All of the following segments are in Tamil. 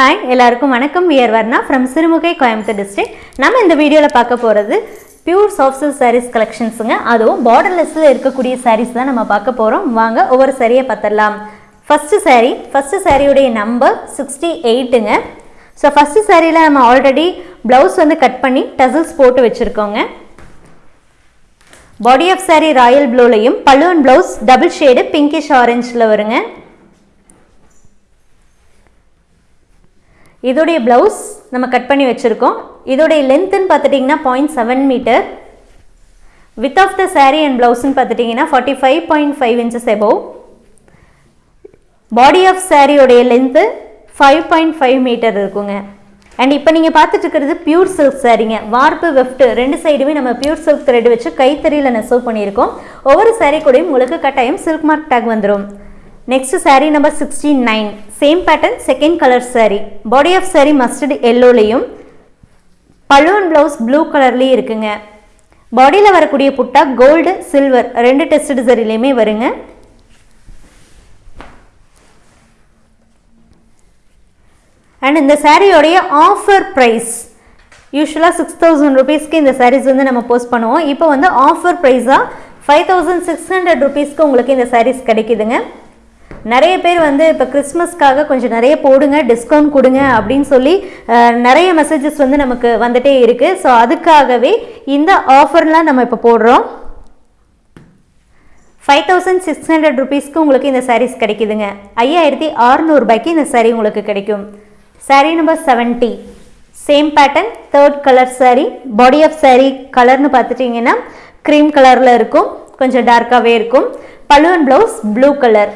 ஹாய் எல்லாருக்கும் வணக்கம். We're Varna from Sirumugai Coimbatore district நம்ம இந்த வீடியோவில் பார்க்க போகிறது பியூர் சாஃப்ட் சில்க் சாரீஸ் கலெக்ஷன்ஸுங்க அதுவும் பார்டர்லெஸ்ஸில் இருக்கக்கூடிய சாரீஸ் தான் நம்ம பார்க்க போகிறோம் வாங்க ஒவ்வொரு சாரியை பார்த்துடலாம். ஃபஸ்ட்டு சாரீ ஃபஸ்ட்டு சாரியுடைய நம்பர் சிக்ஸ்டி எயிட்டுங்க ஸோ ஃபஸ்ட்டு சாரியில் நம்ம ஆல்ரெடி ப்ளவுஸ் வந்து கட் பண்ணி டசல்ஸ் போட்டு வச்சுருக்கோங்க. பாடி ஆஃப் சாரீ ராயல் ப்ளூலையும் பல்லுவன் ப்ளவுஸ் டபுள் ஷேடு பிங்கிஷ் ஆரஞ்சில் வருங்க. இதோடைய ப்ளவுஸ் நம்ம கட் பண்ணி வச்சுருக்கோம். இதோடைய லென்த்துன்னு பார்த்துட்டிங்கன்னா point seven meter width of the sari and ப்ளவுஸ்ன்னு பார்த்துட்டிங்கன்னா forty five point five inches above body of சாரியோடைய length five point five meter இருக்குங்க. அண்ட் இப்போ நீங்கள் பார்த்துட்டு இருக்கிறது பியூர் சில்க் சாரீங்க வார்ப்பு வெஃப்ட் ரெண்டு சைடுமே நம்ம பியூர் சில்க் த்ரெட் வச்சு கைத்தறியில் நெசவு பண்ணியிருக்கோம். ஒவ்வொரு சாரீ கூடயும் உங்களுக்கு கட்டாயம் சில்க் மார்க் டேக் வந்துடும் next saree number sixty nine same pattern second colour saree. Body of saree mustard எல்லோலையும் பழுவன் blouse blue கலர்லேயும் இருக்குங்க. பாடியில் வரக்கூடிய புட்டா கோல்டு சில்வர் ரெண்டு டெஸ்ட் சரிலையுமே வருங்க. அண்ட் இந்த சாரியோடைய ஆஃபர் ப்ரைஸ் யூஸ்வலாக சிக்ஸ் தௌசண்ட் ருபீஸ்க்கு இந்த சாரீஸ் வந்து நம்ம போஸ்ட் பண்ணுவோம். இப்போ வந்து ஆஃபர் ப்ரைஸாக ஃபைவ் தௌசண்ட் சிக்ஸ் ஹண்ட்ரட் ருபீஸ்க்கு உங்களுக்கு இந்த சாரீஸ் கிடைக்குதுங்க. நிறைய பேர் வந்து இப்போ கிறிஸ்மஸ்க்காக கொஞ்சம் நிறைய போடுங்க டிஸ்கவுண்ட் கொடுங்க அப்படின்னு சொல்லி நிறைய மெசேஜஸ் வந்து நமக்கு வந்துட்டே இருக்குது ஸோ அதுக்காகவே இந்த ஆஃபர்லாம் நம்ம இப்போ போடுறோம். ஃபைவ் தௌசண்ட் சிக்ஸ் ஹண்ட்ரட் ருபீஸ்க்கு உங்களுக்கு இந்த சாரீஸ் கிடைக்குதுங்க. ஐயாயிரத்தி அறுநூறுபாய்க்கு இந்த சாரீ உங்களுக்கு கிடைக்கும். Sari number seventy same pattern third colour sari body of sari கலர்னு பார்த்துட்டிங்கன்னா க்ரீம் கலரில் இருக்கும். கொஞ்சம் டார்க்காகவே இருக்கும். Pallu and blouse blue colour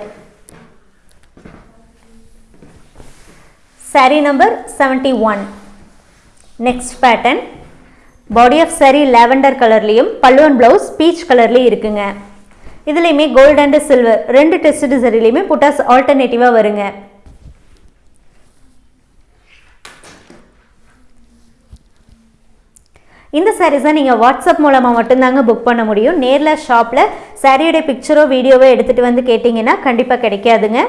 saree number seventy one next pattern body of sari lavender கலர்லேயும் பல்லுவன் ப்ளவுஸ் பீச் கலர்லேயும் இருக்குங்க. இதுலேயுமே கோல்டு அண்டு சில்வர் ரெண்டு டெஸ்ட் சரிலையுமே புட்டாஸ் ஆல்டர்னேட்டிவாக வருங்க. இந்த சாரீஸை நீங்கள் வாட்ஸ்அப் மூலமாக மட்டும்தாங்க புக் பண்ண முடியும். நேரில் ஷாப்பில் சாரியோடைய பிக்சரோ வீடியோவோ எடுத்துகிட்டு வந்து கேட்டிங்கன்னா கண்டிப்பாக கிடைக்காதுங்க.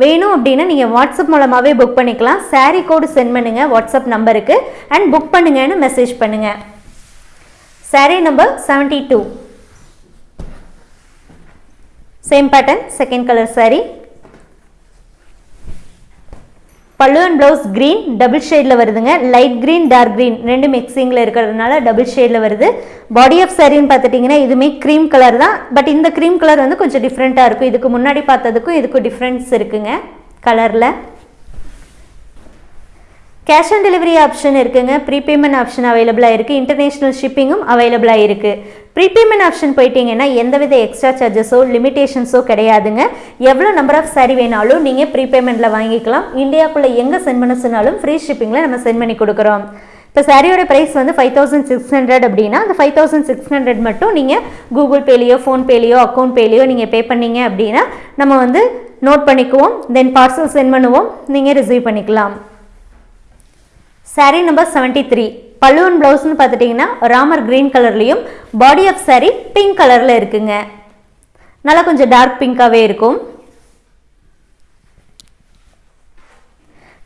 வேணும் அப்படின்னா நீங்கள் வாட்ஸ்அப் மூலமாகவே புக் பண்ணிக்கலாம். சாரீ கோடு சென்ட் பண்ணுங்கள் வாட்ஸ்அப் நம்பருக்கு அண்ட் புக் பண்ணுங்கன்னு மெசேஜ் பண்ணுங்கள் sari number seventy two same pattern second colour pallu and blouse green double ஷேடில் வருதுங்க. லைட் க்ரீன் டார்க் க்ரீன் ரெண்டு மிக்சிங்கில் இருக்கிறதுனால டபுள் ஷேடில் வருது. பாடி ஆஃப் சாரின்னு பார்த்துட்டிங்கன்னா இதுவுமே க்ரீம் கலர் தான். பட் இந்த க்ரீம் கலர் வந்து கொஞ்சம் டிஃப்ரெண்ட்டாக இருக்கும். இதுக்கு முன்னாடி பார்த்ததுக்கும் இதுக்கும் டிஃப்ரென்ஸ் இருக்குங்க. கலரில் கேஷ் ஆன் டெலிவரி ஆப்ஷன் இருக்குங்க. ப்ரீபேமெண்ட் ஆப்ஷன் அவைலபிளாக இருக்குது இன்டர்நேஷ்னல் ஷிப்பிங்கும் அவைலபிளாக இருக்குது ப்ரீபேமெண்ட் ஆப்ஷன் போயிட்டீங்கன்னா எந்தவித எக்ஸ்ட்ரா சார்ஜஸோ லிமிடேஷன்ஸோ கிடையாதுங்க. எவ்வளோ நம்பர் ஆஃப் சாரி வேணாலும் நீங்கள் ப்ரீபேமெண்ட்டில் வாங்கிக்கலாம். இந்தியாக்குள்ளே எங்கே சென்ட் பண்ண சொன்னாலும் ஃப்ரீ ஷிப்பிங்கில் நம்ம சென்ட் பண்ணி கொடுக்குறோம். இப்போ சாரியோட ப்ரைஸ் வந்து ஃபைவ் தௌசண்ட் சிக்ஸ் ஹண்ட்ரட் அப்படின்னா அந்த ஃபைவ் தௌசண்ட் சிக்ஸ் ஹண்ட்ரட் மட்டும் நீங்கள் கூகுள் பேலேயோ ஃபோன்பேலேயோ அக்கௌண்ட் பேலேயோ நீங்கள் பே பண்ணீங்க அப்படின்னா நம்ம வந்து நோட் பண்ணிக்குவோம். தென் பார்சல் சென்ட் பண்ணுவோம். நீங்கள் ரிசீவ் பண்ணிக்கலாம். Saree நம்பர் செவன்ட்டி த்ரீ பல்லுவன் ப்ளவுஸ்னு பார்த்துட்டிங்கன்னா ராமர் க்ரீன் கலர்லேயும் பாடி ஆஃப் saree பிங்க் கலரில் இருக்குங்க. நல்லா கொஞ்சம் டார்க் பிங்காகவே இருக்கும்.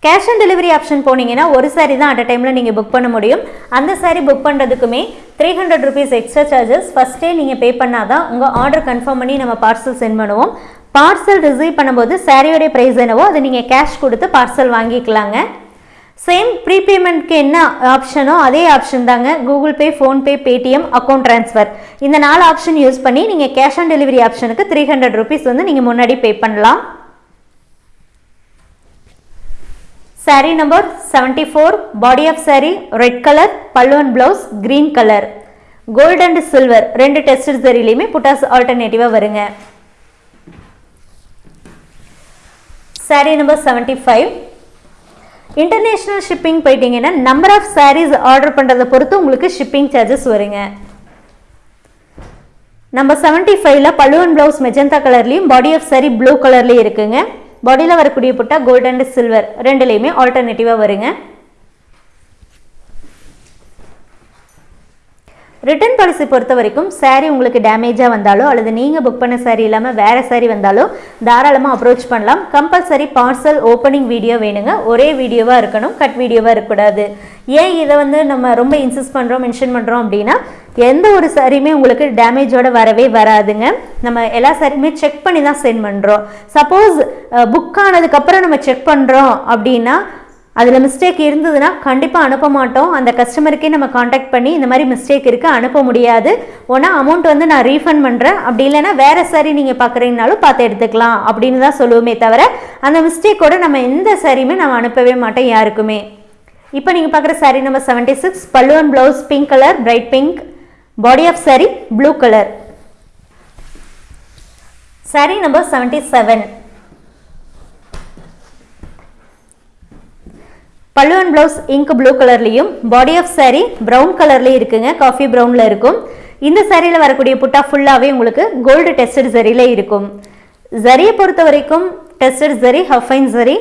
கேஷ் ஆன் டெலிவரி ஆப்ஷன் போனீங்கன்னா ஒரு சாரீ தான் அட் அ டைமில் நீங்கள் புக் பண்ண முடியும். அந்த saree book பண்ணுறதுக்குமே three hundred rupees extra charges ஃபஸ்ட்டே நீங்கள் பே பண்ணால் தான் உங்கள் ஆர்டர் கன்ஃபார்ம் பண்ணி நம்ம பார்சல் சென்ட் பண்ணுவோம். பார்சல் ரிசீவ் பண்ணும்போது சாரியோடைய ப்ரைஸ் என்னவோ அதை நீங்கள் கேஷ் கொடுத்து பார்சல் வாங்கிக்கலாங்க. சேம் ப்ரீபேமெண்ட்க்கு என்ன ஆப்ஷனோ அதே ஆப்ஷன் தாங்க. Google Pay PhonePe Paytm account transfer இந்த நாலு ஆப்ஷன் யூஸ் பண்ணி நீங்கள் கேஷ் ஆன் டெலிவரி ஆப்ஷனுக்கு த்ரீ ஹண்ட்ரட் ருபீஸ் வந்து நீங்கள் முன்னாடி பே பண்ணலாம். Saree number seventy four body of saree red colour pallu and blouse green colour gold and silver ரெண்டு டெஸ்ட் சரிலையுமே புட்டாஸ் ஆல்டர்னேட்டிவாக வருங்க. Saree number seventy five international shipping போயிட்டீங்கன்னா நம்பர் ஆஃப் சாரீஸ் ஆர்டர் பண்ணுறதை பொறுத்து உங்களுக்கு ஷிப்பிங் சார்ஜஸ் வருங்க. நம்ம செவன்ட்டி ஃபைவ்ல பழுவன் ப்ளவுஸ் மெஜந்தா கலர்லேயும் பாடி ஆஃப் சாரி ப்ளூ கலர்லேயும் இருக்குங்க. பாடியில் வரக்கூடிய புட்டா கோல்ட் அண்ட் சில்வர் ரெண்டுலேயுமே ஆல்டர்னேட்டிவாக வருங்க. ரிட்டர்ன் பாலிசி பொறுத்த வரைக்கும் சாரீ உங்களுக்கு டேமேஜாக வந்தாலோ அல்லது நீங்கள் புக் பண்ண சாரீ இல்லாமல் வேறு சாரீ வந்தாலோ தாராளமாக அப்ரோச் பண்ணலாம். கம்பல்சரி பார்சல் ஓப்பனிங் வீடியோ வேணுங்க. ஒரே வீடியோவாக இருக்கணும் கட் வீடியோவாக இருக்கக்கூடாது. ஏன் இதை வந்து நம்ம ரொம்ப இன்சிஸ்ட் பண்ணுறோம் மென்ஷன் பண்ணுறோம் அப்படின்னா எந்த ஒரு சாரியுமே உங்களுக்கு டேமேஜோட வரவே வராதுங்க. நம்ம எல்லா சாரியுமே செக் பண்ணி தான் சென்ட் பண்ணுறோம் சப்போஸ் புக் ஆனதுக்கப்புறம் நம்ம செக் பண்ணுறோம் அப்படின்னா அதில் மிஸ்டேக் இருந்ததுன்னா கண்டிப்பாக அனுப்ப மாட்டோம். அந்த கஸ்டமருக்கே நம்ம காண்டாக்ட் பண்ணி இந்த மாதிரி மிஸ்டேக் இருக்குது அனுப்ப முடியாது. ஒன்றா அமௌண்ட் வந்து நான் ரீஃபண்ட் பண்ணுறேன் அப்படி இல்லைன்னா வேறு சாரி நீங்கள் பார்க்குறீங்கனாலும் பார்த்து எடுத்துக்கலாம் அப்படின்னு தான் சொல்லுவோமே தவிர அந்த மிஸ்டேக்கோட நம்ம எந்த சாரியுமே நம்ம அனுப்பவே மாட்டோம் யாருக்குமே. இப்போ நீங்கள் பார்க்குற sari number seventy six pallu and blouse pink colour bright pink body of sari blue colour sari number seventy seven pallu and blouse ink blue கலர்லேயும் பாடி ஆஃப் சாரீ ப்ரௌன் கலர்லேயும் இருக்குங்க. காஃபி ப்ரௌனில் இருக்கும். இந்த சாரியில் வரக்கூடிய புட்டா ஃபுல்லாகவே உங்களுக்கு கோல்டு டெஸ்டட் ஜரியில் இருக்கும். ஜரியை பொறுத்த வரைக்கும் tested zari half fine zari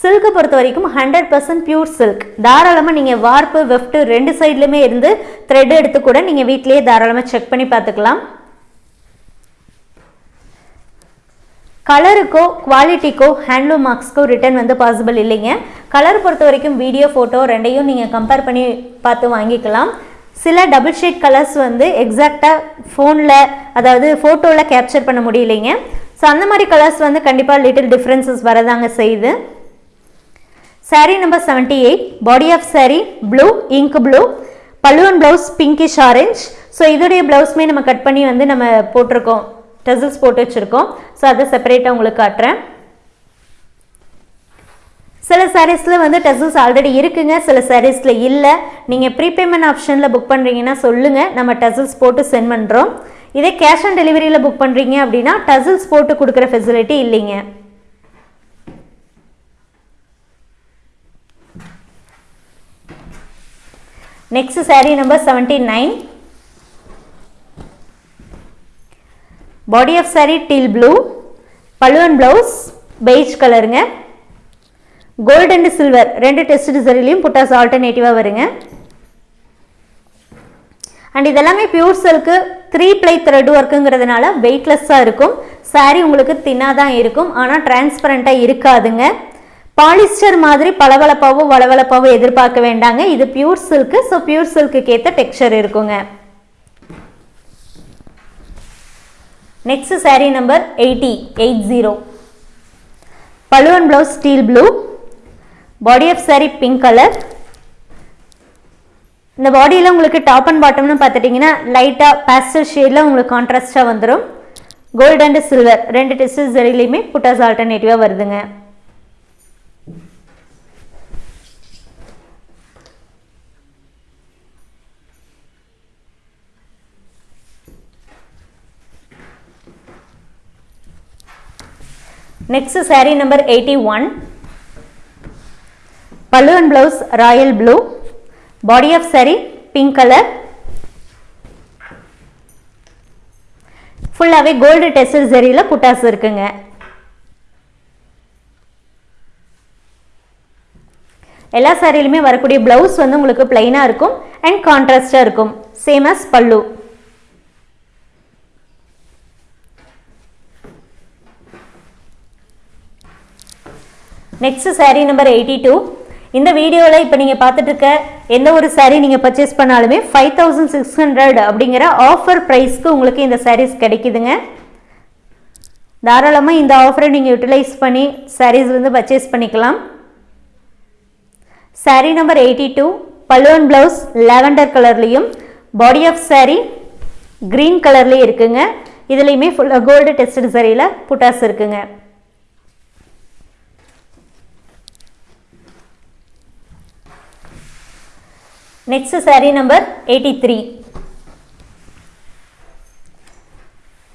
சில்கை பொறுத்த வரைக்கும் ஹண்ட்ரட் பர்சன்ட் பியூர் சில்க் தாராளமாக நீங்கள் வார்ப்பு வெஃப்ட்டு ரெண்டு சைட்லையுமே இருந்து த்ரெட் எடுத்து கூட நீங்கள் வீட்டிலேயே தாராளமாக செக் பண்ணி பார்த்துக்கலாம். கலருக்கோ குவாலிட்டிக்கோ ஹேண்ட்லூம் மார்க்ஸ்க்கோ ரிட்டர்ன் வந்து பாசிபிள் இல்லைங்க. கலர் பொறுத்த வரைக்கும் வீடியோ ஃபோட்டோ ரெண்டையும் நீங்கள் கம்பேர் பண்ணி பார்த்து வாங்கிக்கலாம். சில டபுள் ஷேட் கலர்ஸ் வந்து எக்ஸாக்டாக ஃபோனில் அதாவது ஃபோட்டோவில் கேப்சர் பண்ண முடியலைங்க. ஸோ அந்த மாதிரி கலர்ஸ் வந்து கண்டிப்பாக லிட்டில் டிஃப்ரென்சஸ் வரதாங்க செய்யுது. Sari number seventy eight body of sari blue ink blue pallu and blouse pinkish orange so இதோடைய ப்ளவுஸுமே நம்ம கட் பண்ணி வந்து நம்ம போட்டிருக்கோம். டெசல்ஸ் போட்டு வச்சுருக்கோம். ஸோ அதை செப்பரேட்டாக உங்களுக்கு காட்டுறேன். சில சாரீஸில் வந்து டெசல்ஸ் ஆல்ரெடி இருக்குங்க. சில சாரீஸில் இல்லை. நீங்கள் ப்ரீபேமெண்ட் ஆப்ஷனில் புக் பண்ணுறீங்கன்னா சொல்லுங்கள் நம்ம டெசல்ஸ் போட்டு சென்ட் பண்ணுறோம் இதே கேஷ் ஆன் டெலிவரியில் புக் பண்ணுறீங்க அப்படின்னா டெசல்ஸ் போட்டு கொடுக்குற ஃபெசிலிட்டி இல்லைங்க. Next sari number seventy nine body of sari teal blue pallu and blouse beige கலருங்க கோல்டு அண்ட் சில்வர் ரெண்டு டெஸ்ட் சரிலையும் புட்டாஸ் ஆல்டர்னேட்டிவாக வருங்க. அண்ட் இதெல்லாமே pure silk three ply thread ஒர்க்குங்கிறதுனால வெயிட்லெஸ்ஸாக இருக்கும். சாரீ உங்களுக்கு தின்னாக தான் இருக்கும் ஆனால் டிரான்ஸ்பரண்ட்டாக இருக்காதுங்க. பாலிஸ்டர் மாதிரி பளபளப்பாவோ வளவளப்பாவோ எதிர்பார்க்க வேண்டாங்க. இது பியூர் சில்க்கு ஸோ பியூர் சில்க்குக்கு ஏற்ற டெக்ஸ்சர் இருக்குங்க. Next sari number eighty eight zero pallu and blouse steel blue body of sari pink colour இந்த பாடியில் உங்களுக்கு டாப் அண்ட் பாட்டம்னு பார்த்துட்டிங்கன்னா லைட்டாக பேஸ்டல் ஷேடில் உங்களுக்கு கான்ட்ராஸ்டாக வந்துடும் கோல்டு அண்ட் சில்வர் ரெண்டு டெஸ்ட் ஜெரிலையுமே புட்டாஸ் ஆல்டர்னேட்டிவாக வருதுங்க. Next sari number eighty one pallu and blouse royal blue body of sari pink colour ஃபுல்லாகவே கோல்டு டெஸ்டர் சரியில் புட்டாஸ் இருக்குங்க. எல்லா சாரியிலுமே வரக்கூடிய பிளவுஸ் வந்து உங்களுக்கு பிளைனாக இருக்கும் அண்ட் கான்ட்ராஸ்டாக இருக்கும். Same as pallu next sari number eighty two இந்த வீடியோவில் இப்போ நீங்கள் பார்த்துட்டு இருக்க எந்த ஒரு சாரீ நீங்கள் பர்ச்சேஸ் பண்ணாலுமே ஃபைவ் தௌசண்ட் சிக்ஸ் ஹண்ட்ரட் அப்படிங்கிற ஆஃபர் ப்ரைஸ்க்கு உங்களுக்கு இந்த சாரீஸ் கிடைக்குதுங்க. தாராளமாக இந்த ஆஃபரை நீங்கள் யூட்டிலைஸ் பண்ணி சாரீஸ் வந்து பர்ச்சேஸ் பண்ணிக்கலாம். Sari number eighty two pallu and blouse lavender கலர்லேயும் பாடி ஆஃப் சாரீ க்ரீன் கலர்லேயும் இருக்குங்க. இதுலேயுமே ஃபுல்லாக கோல்டு டெஸ்டட் சரியில் புட்டாஸ் இருக்குங்க. Next sari number eighty three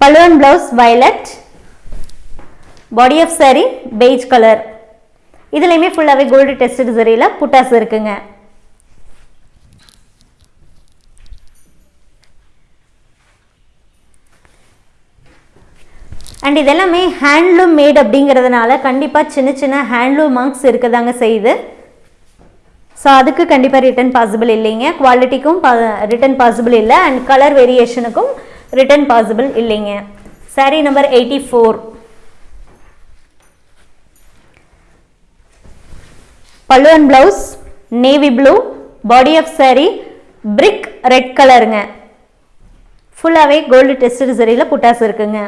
pallu and blouse violet body of sari beige colour இதுலேயுமே ஃபுல்லாகவே கோல்டு டெஸ்டட் சரியில் புட்டாஸ் இருக்குங்க. அண்ட் இதெல்லாமே ஹேண்ட்லூம் மேட் அப்படிங்கிறதுனால கண்டிப்பாக சின்ன சின்ன ஹேண்ட்லூம் மார்க்ஸ் இருக்கதாங்க செய்யுது. ஸோ அதுக்கு கண்டிப்பாக ரிட்டன் பாசிபிள் இல்லைங்க. குவாலிட்டிக்கும் ரிட்டன் பாசிபிள் இல்லை. அண்ட் கலர் வேரியேஷனுக்கும் ரிட்டர்ன் பாசிபிள் இல்லைங்க. Sari number eighty four pallu and blouse navy blue body of saree brick red கலருங்க ஃபுல்லாகவே கோல்டு டெஸ்டட் சரியில் புட்டாஸ் இருக்குங்க.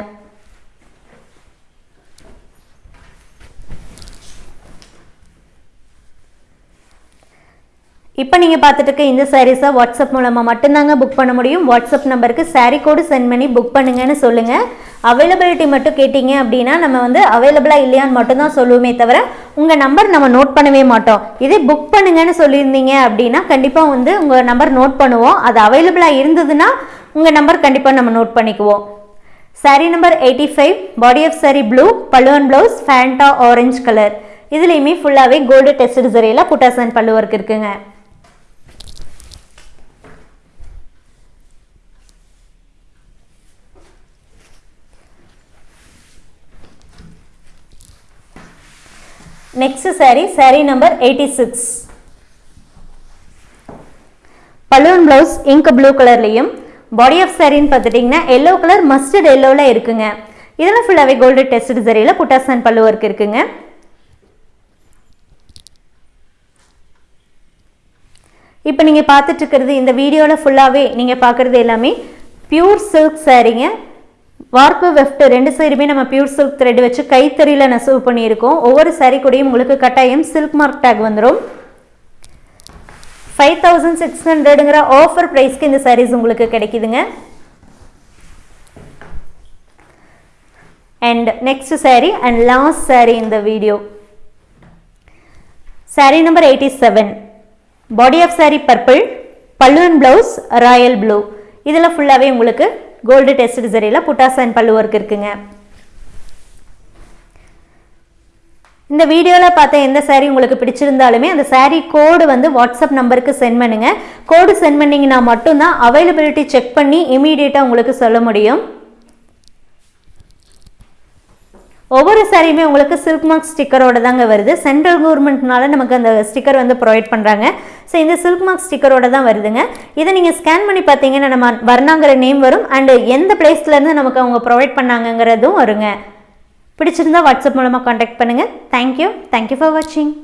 இப்போ நீங்கள் பார்த்துட்டு இருக்க இந்த சாரீஸை வாட்ஸ்அப் மூலமாக மட்டும்தாங்க புக் பண்ண முடியும். வாட்ஸ்அப் நம்பருக்கு சாரீ கோடு சென்ட் பண்ணி புக் பண்ணுங்கன்னு சொல்லுங்கள் அவைலபிலிட்டி மட்டும் கேட்டிங்க அப்படின்னா நம்ம வந்து அவைலபிளாக இல்லையான்னு மட்டும்தான் சொல்லுவோமே தவிர உங்கள் நம்பர் நம்ம நோட் பண்ணவே மாட்டோம். இதே புக் பண்ணுங்கன்னு சொல்லியிருந்தீங்க அப்படின்னா கண்டிப்பாக வந்து உங்கள் நம்பர் நோட் பண்ணுவோம். அது அவைலபிளாக இருந்ததுன்னா உங்கள் நம்பர் கண்டிப்பாக நம்ம நோட் பண்ணிக்குவோம். Saree number eighty five body of saree blue பல்லுவன் ப்ளவுஸ் ஃபேண்டா ஆரஞ்சு கலர் இதுலேயுமே ஃபுல்லாகவே கோல்டு டெஸ்ட் சரியில் புட்டாசன் பல்லு ஒர்க் இருக்குங்க. Next saree saree number eighty six balloon blouse ink blue கலர்லையும் பாடி ஆஃப் சாரின்னு பார்த்துட்டிங்கன்னா எல்லோ கலர் மஸ்டர்ட் எல்லோவில் இருக்குங்க. இதெல்லாம் ஃபுல்லாகவே கோல்டு டெஸ்ட் சரியில் புட்டாசன் பல்லு ஒர்க் இருக்குங்க. இப்போ நீங்கள் பார்த்துட்டு இருக்கிறது இந்த வீடியோவில் ஃபுல்லாகவே நீங்கள் பார்க்குறது எல்லாமே பியூர் சில்க் சாரீங்க வார்ப்பு வெஃப்ட் ரெண்டு சைடுமே நம்ம பியூர் சில்க் த்ரெட் வச்சு கைத்தறியில் நெசவு பண்ணியிருக்கோம். ஒவ்வொரு சாரீ கூடயும் உங்களுக்கு கட்டாயம் சில்க் மார்க் டேக் வந்துடும் ஃபைவ் தௌசண்ட் சிக்ஸ் ஹண்ட்ரடுங்கிற ஆஃபர் ப்ரைஸ்க்கு இந்த சாரீஸ் உங்களுக்கு கிடைக்குதுங்க. And next sari and last sari இந்த video sari number eighty seven body of sari purple pallu and blouse royal blue இதில் ஃபுல்லாகவே உங்களுக்கு கோல்டு டெஸ்ட் சரியில் புட்டாஸ் அண்ட் பல்லு ஒர்க் இருக்குங்க. இந்த வீடியோவில் பார்த்த எந்த சாரீ உங்களுக்கு பிடிச்சிருந்தாலுமே அந்த சாரீ கோடு வந்து வாட்ஸ்அப் நம்பருக்கு சென்ட் பண்ணுங்கள் கோடு சென்ட் பண்ணிங்கன்னா மட்டும்தான் அவைலபிலிட்டி செக் பண்ணி இமீடியட்டாக உங்களுக்கு சொல்ல முடியும். ஒவ்வொரு சாரியுமே உங்களுக்கு சில்க் மார்க் ஸ்டிக்கரோட தாங்க வருது. சென்ட்ரல் கவர்மெண்ட்னால நமக்கு அந்த ஸ்டிக்கர் வந்து ப்ரொவைட் பண்ணுறாங்க ஸோ இந்த சில்க் மார்க் ஸ்டிக்கரோட தான் வருதுங்க. இதை நீங்கள் ஸ்கேன் பண்ணி பார்த்தீங்கன்னா நம்ம வர்ணாங்கிற நேம் வரும். அண்டு எந்த பிளேஸ்லேருந்து நமக்கு அவங்க ப்ரொவைட் பண்ணாங்கங்கிறதும் வருங்க. பிடிச்சிருந்தா வாட்ஸ்அப் மூலமாக காண்டாக்ட் பண்ணுங்கள் தேங்க்யூ தேங்க்யூ ஃபார் வாட்சிங்